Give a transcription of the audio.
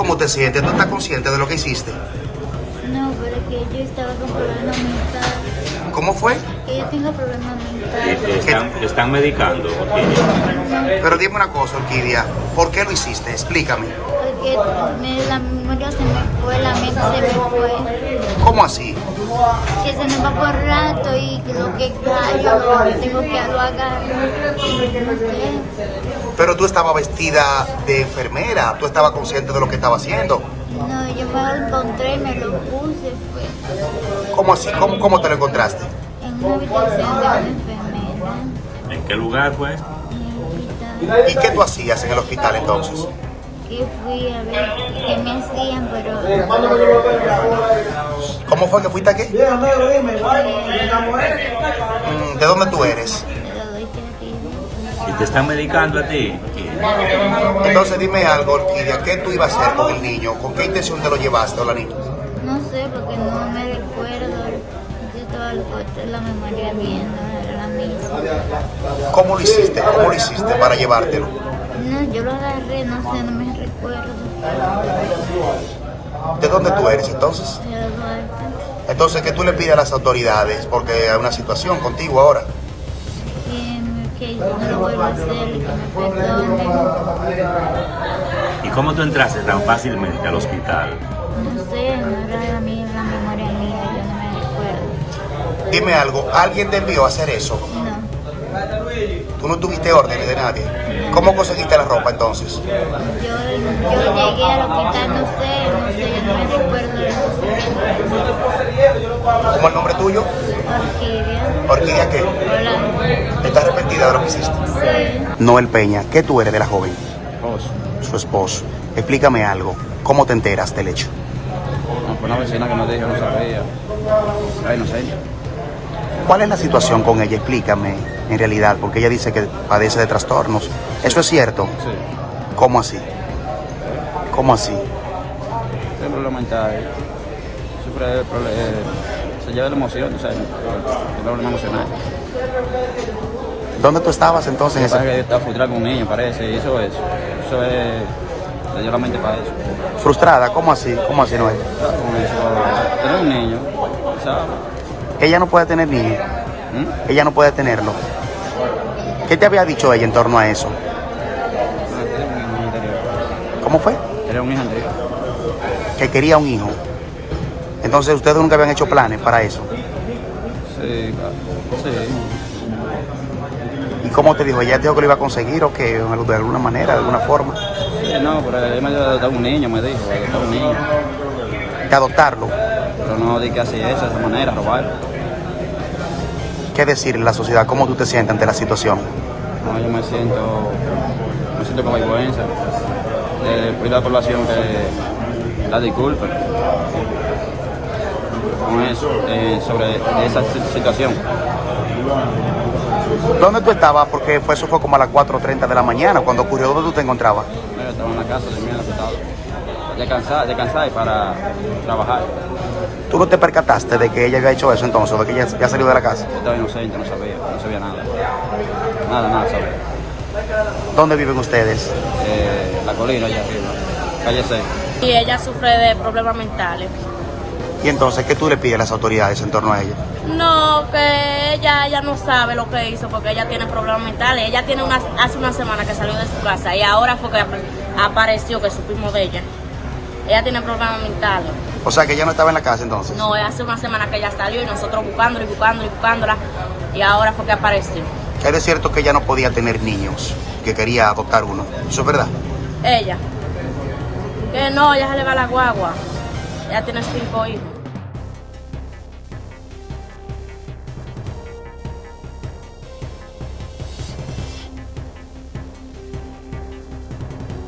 cómo te sientes? ¿Tú estás consciente de lo que hiciste? No, pero que yo estaba con problemas mentales. ¿Cómo fue? Que yo tengo problemas mentales. te están, te están medicando, Orquídea. Pero dime una cosa, Orquídea, ¿por qué lo hiciste? Explícame. Porque me- la memoria se me fue, la mente se me fue. ¿Cómo así? Que se me va por rato y que lo que callo lo tengo que lo. No sé. Pero tú estabas vestida de enfermera, tú estabas consciente de lo que estaba haciendo. No, yo me lo encontré y me lo puse. Fue ¿Cómo así? ¿Cómo, cómo te lo encontraste? en una habitación de una enfermera. ¿En qué lugar fue? En el hospital. ¿Y qué tú hacías en el hospital entonces? Que fui a ver qué me hacían, pero ¿Cómo fue que fuiste aquí? Mm, ¿De dónde tú eres? Te están medicando a ti? Entonces dime algo, Orquídea, ¿qué tú ibas a hacer con el niño? ¿Con qué intención te lo llevaste o la niña? No sé, porque no me recuerdo. Yo estaba la memoria bien, no era la misma. ¿Cómo lo hiciste? ¿Cómo lo hiciste para llevártelo? No, yo lo agarré, no sé, no me recuerdo. ¿De dónde tú eres entonces? De Duarte. Entonces, ¿qué tú le pides a las autoridades? Porque hay una situación contigo ahora. Que, que no lo vuelva a hacer y que me perdone. ¿Y cómo tú entraste tan fácilmente al hospital? No sé, no era la, mía, la memoria mía, yo no me recuerdo. Dime algo, ¿alguien te envió a hacer eso? No, ¿Tú no tuviste órdenes de nadie? ¿Cómo conseguiste la ropa entonces? yo, yo llegué al hospital, no sé, no sé, yo no me recuerdo. ¿Cómo el nombre tuyo? Orquídea. ¿Orquídea qué? Hola. ¿Estás arrepentida de lo que hiciste? Sí. Noel Peña, ¿qué tú eres de la joven? Esposo. Su esposo. Explícame algo. ¿Cómo te enteras del hecho? No, fue una vecina que nos dijo, no sabía. Era inocente. ¿Cuál es la situación con ella? Explícame, en realidad, porque ella dice que padece de trastornos. ¿Eso es cierto? Sí. ¿Cómo así? ¿Cómo así? Tiene problemas mentales. Sufre eh, se lleva la emoción, o sea, tiene problemas emocionales. ¿Dónde tú estabas entonces en ese... que está frustrada con un niño, parece, y eso es. Eso es. Dio la mente para eso. Frustrada? ¿Cómo así? ¿Cómo así, con eso. Tener un niño, ¿sabes? Ella no puede tener niños. ¿Mm? Ella no puede tenerlo. ¿Qué te había dicho ella en torno a eso? Tiene un hijo anterior. ¿Cómo fue? Tenía un hijo anterior. Que quería un hijo. Entonces ustedes nunca habían hecho planes para eso. Sí. Sí. ¿Y cómo te dijo? ¿Ella te dijo que lo iba a conseguir o que de alguna manera, de alguna forma? Sí, no, pero él me dio un niño, me dijo, adoptar un niño. De adoptarlo. Pero no di que así eso, de esa manera, robar. ¿Qué decirle a la sociedad? ¿Cómo tú te sientes ante la situación? No, yo me siento, me siento con vergüenza. Le pido a la población que la disculpe con eso, eh, sobre esa si- situación. ¿Dónde tú estabas? Porque fue, eso fue como a las 4.30 de la mañana cuando ocurrió. ¿Dónde tú te encontrabas? Yo estaba en la casa de mí, acostado, descansar, descansar y para trabajar. ¿Tú no te percataste de que ella había hecho eso entonces, de que ella ya salió de la casa? Yo estaba inocente, no sabía, no sabía nada. Nada, nada sabía. ¿Dónde viven ustedes? Eh, la colina allá arriba, calle 6. Y ella sufre de problemas mentales. Y entonces, ¿qué tú le pides a las autoridades en torno a ella? No, que ella, ella no sabe lo que hizo porque ella tiene problemas mentales. Ella tiene una, hace una semana que salió de su casa y ahora fue que ap- apareció que supimos de ella. Ella tiene problemas mentales. O sea, que ella no estaba en la casa entonces. No, hace una semana que ella salió y nosotros buscándola y buscándola y buscándola y ahora fue que apareció. Es de cierto que ella no podía tener niños, que quería adoptar uno. ¿Eso es verdad? Ella. Que no, ella se le va la guagua. Ella tiene cinco hijos.